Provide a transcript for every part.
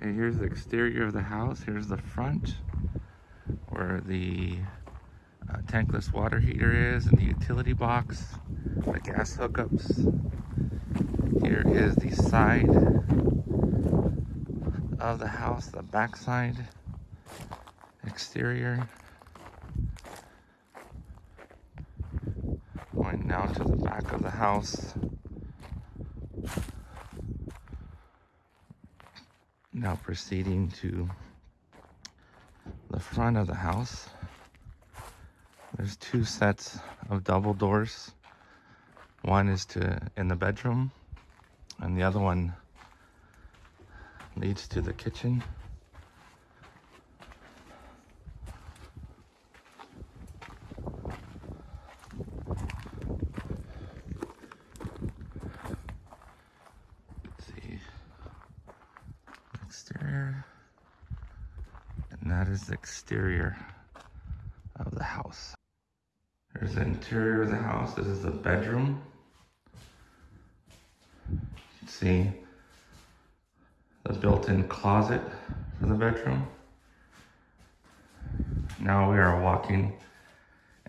Okay, here's the exterior of the house. Here's the front where the uh, tankless water heater is and the utility box, the gas hookups. Here is the side of the house, the back side, exterior. Going now to the back of the house. Now proceeding to the front of the house. There's two sets of double doors. One is to in the bedroom and the other one leads to the kitchen. Let's see. And that is the exterior of the house. There's the interior of the house. This is the bedroom. See the built-in closet for the bedroom. Now we are walking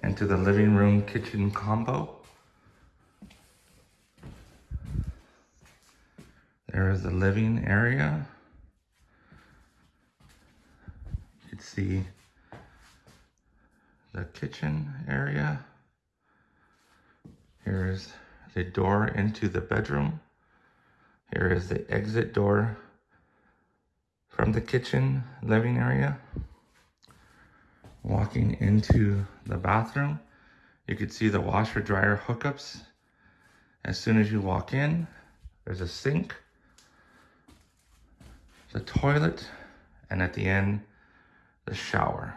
into the living room kitchen combo. There is the living area. You see the kitchen area. Here is the door into the bedroom. Here is the exit door from the kitchen living area. Walking into the bathroom, you can see the washer dryer hookups. As soon as you walk in, there's a sink, the toilet, and at the end, the shower.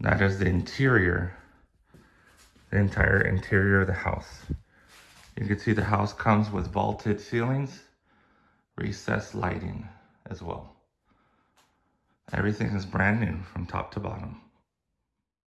That is the interior, the entire interior of the house. You can see the house comes with vaulted ceilings, recessed lighting as well. Everything is brand new from top to bottom.